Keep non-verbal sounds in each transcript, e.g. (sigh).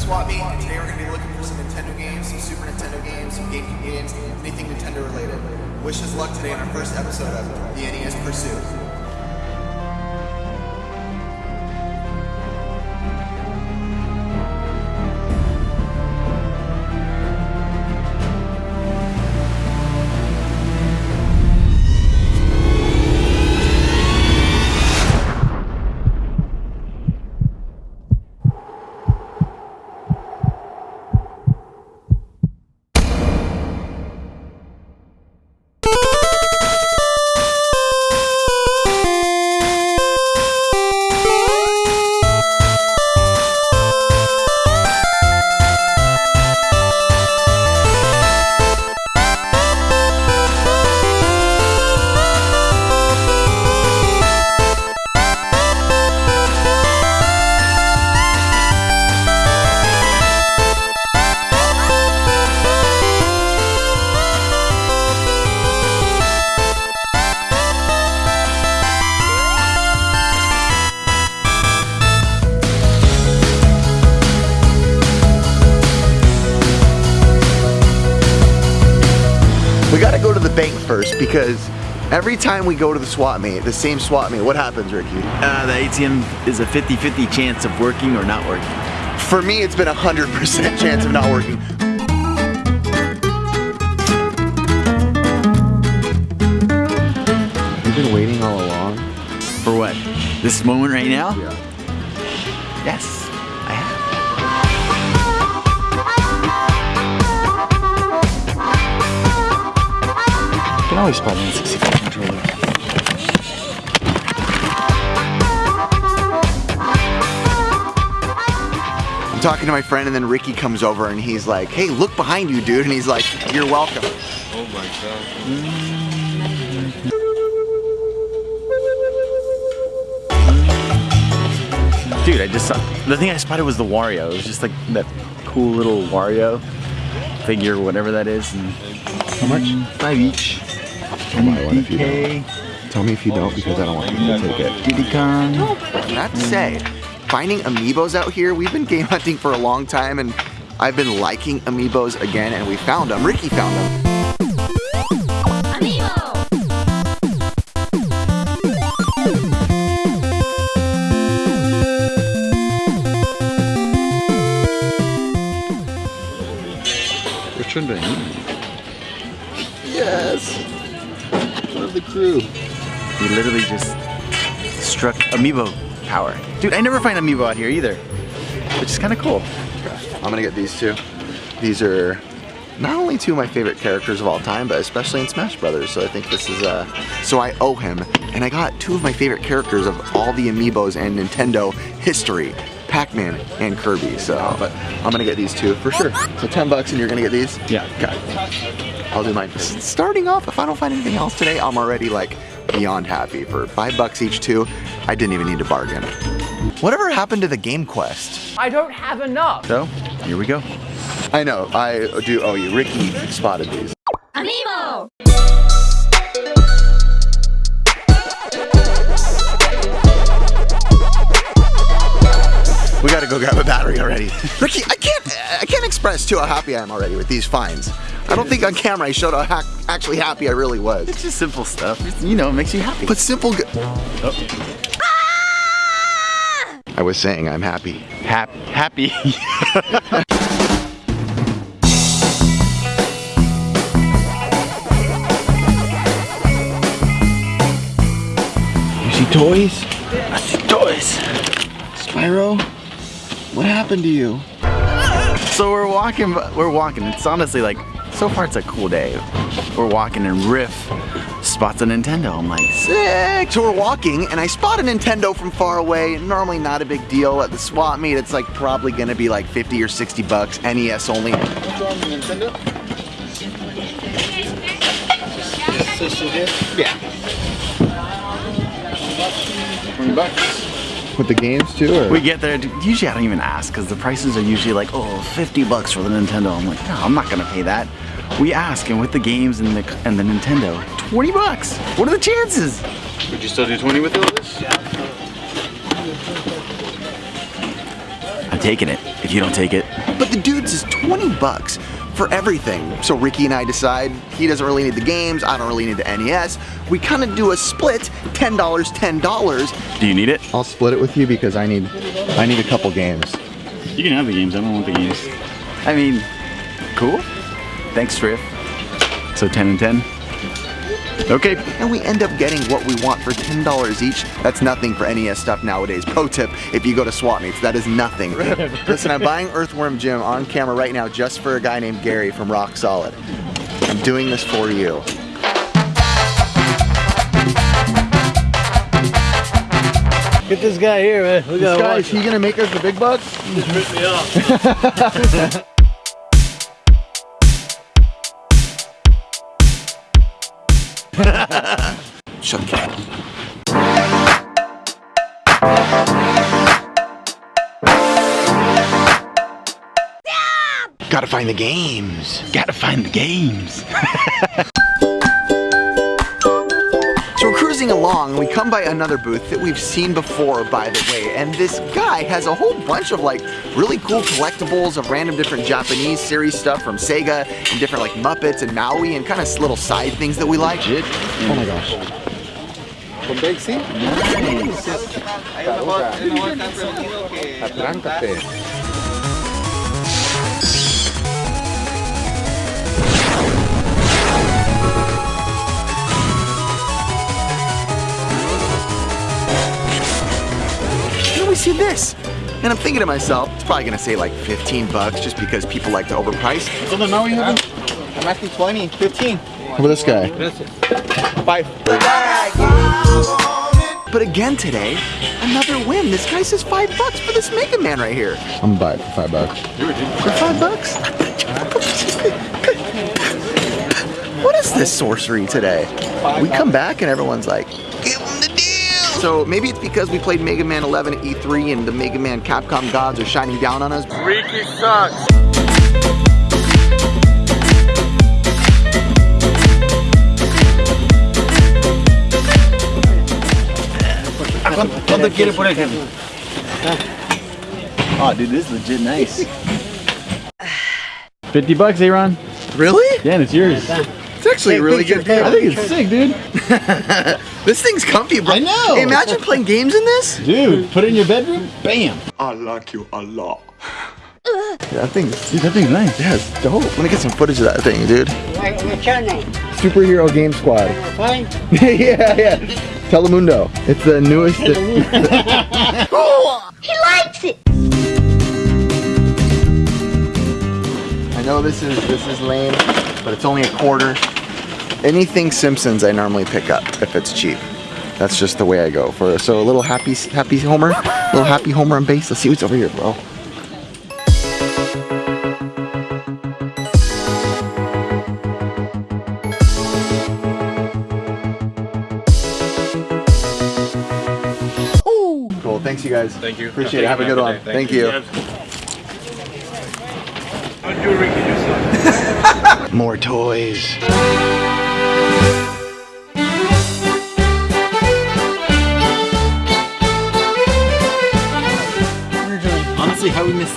swap meet, and today we're going to be looking for some Nintendo games, some Super Nintendo games, some GameCube games, anything Nintendo related. Wish us luck today on our first episode of the NES Pursuit. Because every time we go to the swap meet, the same swap meet, what happens, Ricky? Uh, the ATM is a 50-50 chance of working or not working. For me, it's been a 100% chance of not working. You've been waiting all along? For what? This moment right now? Yeah. Yes, always spot an 64 controller. I'm talking to my friend and then Ricky comes over and he's like, hey, look behind you, dude. And he's like, you're welcome. oh my god Dude, I just saw, the thing I spotted was the Wario. It was just like that cool little Wario figure, whatever that is. And How much? five each. I'll buy one if you don't. Tell me if you don't because I don't want you to take it. Diddy Kong. Oh, Not to say, finding amiibos out here, we've been game hunting for a long time and I've been liking amiibos again and we found them. Ricky found them. Amiibo! Which one do I need? Yes. One of the crew. He literally just struck Amiibo power. Dude, I never find Amiibo out here either. Which is kind of cool. I'm gonna get these two. These are not only two of my favorite characters of all time, but especially in Smash Brothers. So I think this is uh so I owe him. And I got two of my favorite characters of all the amiibos and Nintendo history. Pac-Man and Kirby, so but I'm gonna get these two for sure. So 10 bucks and you're gonna get these? Yeah. Okay. I'll do mine. Starting off, if I don't find anything else today, I'm already like beyond happy. For five bucks each two, I didn't even need to bargain. Whatever happened to the Game Quest? I don't have enough. So, here we go. I know, I do owe you. Ricky spotted these. Go grab a battery already. (laughs) Ricky, I can't, I can't express too how happy I am already with these finds. I don't think on camera I showed how ha actually happy I really was. It's just simple stuff. It's, you know, it makes you happy. But simple. Go- oh. ah! I was saying I'm happy. Hap- happy. You see toys? I see toys. Spyro, what happened to you? So we're walking, we're walking. It's honestly like, so far it's a cool day. We're walking and Riff spots a Nintendo. I'm like, Sick. So we're walking, and I spot a Nintendo from far away. Normally not a big deal at the swap meet. It's like probably gonna be like 50 or 60 bucks, NES only. Yeah. 20 bucks. With the games too, or? we get there. Usually I don't even ask because the prices are usually like, oh, 50 bucks for the Nintendo. I'm like, no, I'm not gonna pay that. We ask, and with the games and the and the Nintendo, 20 bucks. What are the chances? Would you still do 20 with all this? I'm taking it. If you don't take it, But the dude's is 20 bucks for everything. So Ricky and I decide he doesn't really need the games, I don't really need the NES. We kind of do a split, $10, $10. do you need it? I'll split it with you because I need I need a couple games. You can have the games. I don't want the games. I mean, cool. Thanks, Riff. So 10 and 10. Okay. And we end up getting what we want for $10 each. That's nothing for NES stuff nowadays. Pro tip, if you go to swap meets, that is nothing. (laughs) Listen, I'm buying Earthworm Jim on camera right now just for a guy named Gary from Rock Solid. I'm doing this for you. Get this guy here, man. We gotta watch he gonna make us the big bucks? me the (laughs) (laughs) cat. Gotta find the games. Gotta find the games. (laughs) So along, we come by another booth that we've seen before, by the way, and this guy has a whole bunch of like really cool collectibles of random different Japanese series stuff from Sega and different like Muppets and Maui and kind of little side things that we like. Oh my gosh. From Atráncate. Then see this. And I'm thinking to myself, it's probably gonna say like 15 bucks just because people like to overprice. So the Maui have I'm asking 20, 15. How about this guy? Five. But again today, another win. This guy says five bucks for this Mega Man right here. I'm gonna buy it for five bucks. For five bucks? (laughs) what is this sorcery today? We come back and everyone's like, So maybe it's because we played Mega Man 11 at E3 and the Mega Man Capcom gods are shining down on us. Ricky sucks. ¿Cuánto quiere por ejemplo? Oh, dude, this is legit nice. 50 bucks, Aaron. Really? Yeah, and it's yours. It's actually a really good game. I think it's sick, dude. (laughs) This thing's comfy, bro. I know. Hey, imagine playing games in this. Dude, put it in your bedroom. Bam. I like you a lot. That thing's Dude, that thing's nice. yeah, it's dope. Let me get some footage of that thing, dude. What's your name? Superhero Game Squad. Fine. (laughs) yeah, yeah. Telemundo. It's the newest. (laughs) He likes it. I know this is this is lame, but it's only a quarter. Anything Simpsons I normally pick up if it's cheap. That's just the way I go for so a little happy happy Homer, little happy Homer on base. Let's see what's over here, bro. Cool. Thanks, you guys. Thank you. Appreciate it. Have a good one. Thank you. (laughs) More toys.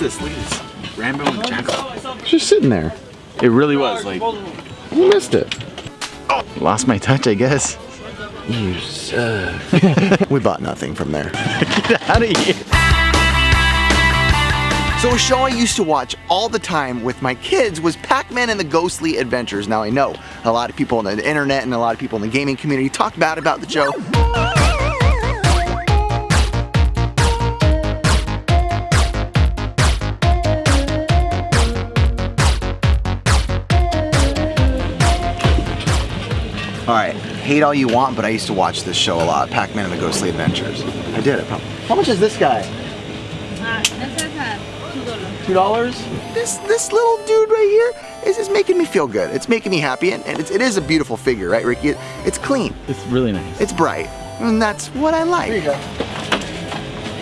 Honestly, how we missed this? Look at this. Rambo and Jackal. It's just sitting there. It really was like You missed it. lost my touch, I guess. You suck. (laughs) We bought nothing from there. (laughs) Get out of here. So a show I used to watch all the time with my kids was Pac-Man and the Ghostly Adventures. Now I know a lot of people on the internet and a lot of people in the gaming community talk bad about the show. Hate all you want, but I used to watch this show a lot, Pac-Man and the Ghostly Adventures. I did it. How much is this guy? Two dollars. This this little dude right here is, is making me feel good. It's making me happy, and, and it's, it is a beautiful figure, right, Ricky? It, it's clean, It's really nice. it's bright, and that's what I like. Here you go.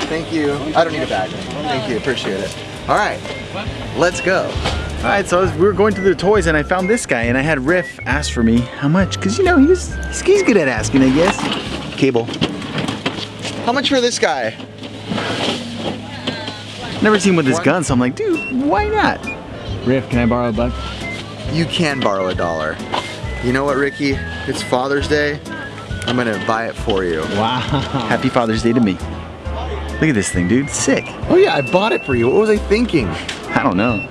Thank you. I don't need a bag. Thank you. Appreciate it. All right, let's go. All right, so was, we were going through the toys and I found this guy and I had Riff ask for me how much, cause you know he's he's, he's good at asking, I guess. Cable. How much for this guy? Never seen him with his gun, so I'm like, dude, why not? Riff, can I borrow a buck? You can borrow a dollar. You know what, Ricky? It's Father's Day. I'm gonna buy it for you. Wow. Happy Father's Day to me. Look at this thing, dude. Sick. Oh yeah, I bought it for you. What was I thinking? I don't know.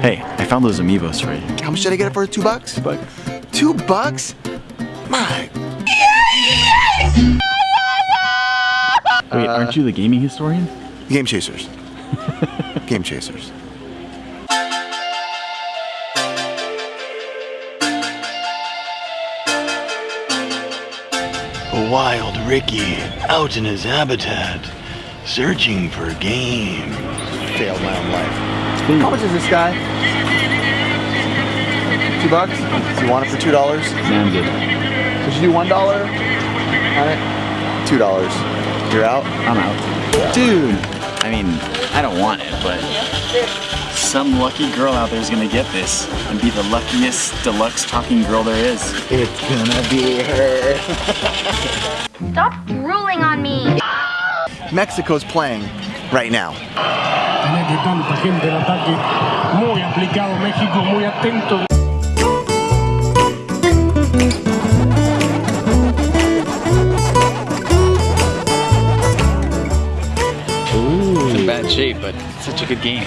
Hey, I found those amiibos for you. How much did I get it for? Two bucks? Two bucks. Two bucks? My. Wait, aren't you the gaming historian? Game Chasers. (laughs) Game Chasers. Wild Ricky out in his habitat, searching for game. Failed my own life. How much is this guy? Two bucks? You want it for two dollars? Nah, I'm good. Did you do one dollar on it? Two dollars. You're out? I'm out. Dude, I mean, I don't want it, but some lucky girl out there is gonna get this and be the luckiest deluxe talking girl there is. It's gonna be her. (laughs) Stop drooling on me. Mexico's playing right now. Tenés de tanta gente el ataque muy aplicado México, muy atento. It's in bad shape, but it's such a good game.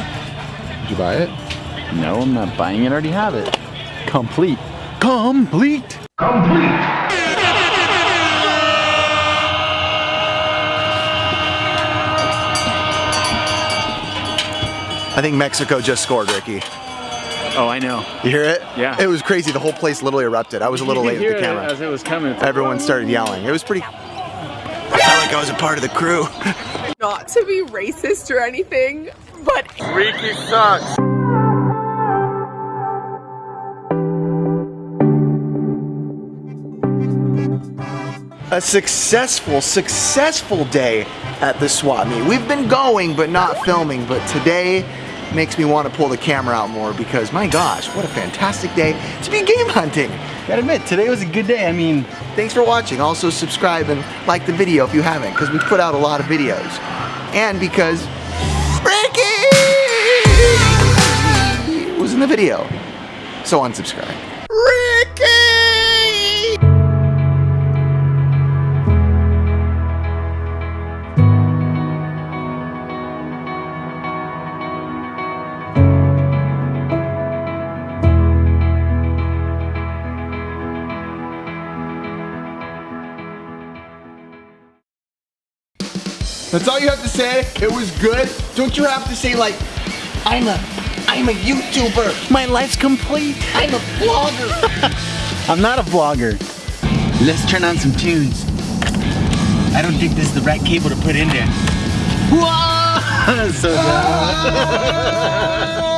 Did you buy it? No, I'm not buying it, I already have it. Complete. Complete. Complete. I think Mexico just scored, Ricky. Oh, I know. You hear it? Yeah. It was crazy. The whole place literally erupted. I was a little (laughs) late with the camera. as it was coming. Everyone started yelling. It was pretty. I felt like I was a part of the crew. not to be racist or anything, but a successful, successful day at the swap meet. We've been going but not filming, but today makes me want to pull the camera out more because my gosh, what a fantastic day to be game hunting. Gotta admit, today was a good day. I mean, Thanks for watching. Also subscribe and like the video if you haven't because we put out a lot of videos. And because Ricky was in the video. So unsubscribe. That's all you have to say. It was good. Don't you have to say like, I'm a, I'm a YouTuber. my life's complete. I'm a vlogger. (laughs) I'm not a vlogger. Let's turn on some tunes. I don't think this is the right cable to put in there. Whoa! (laughs) so (laughs)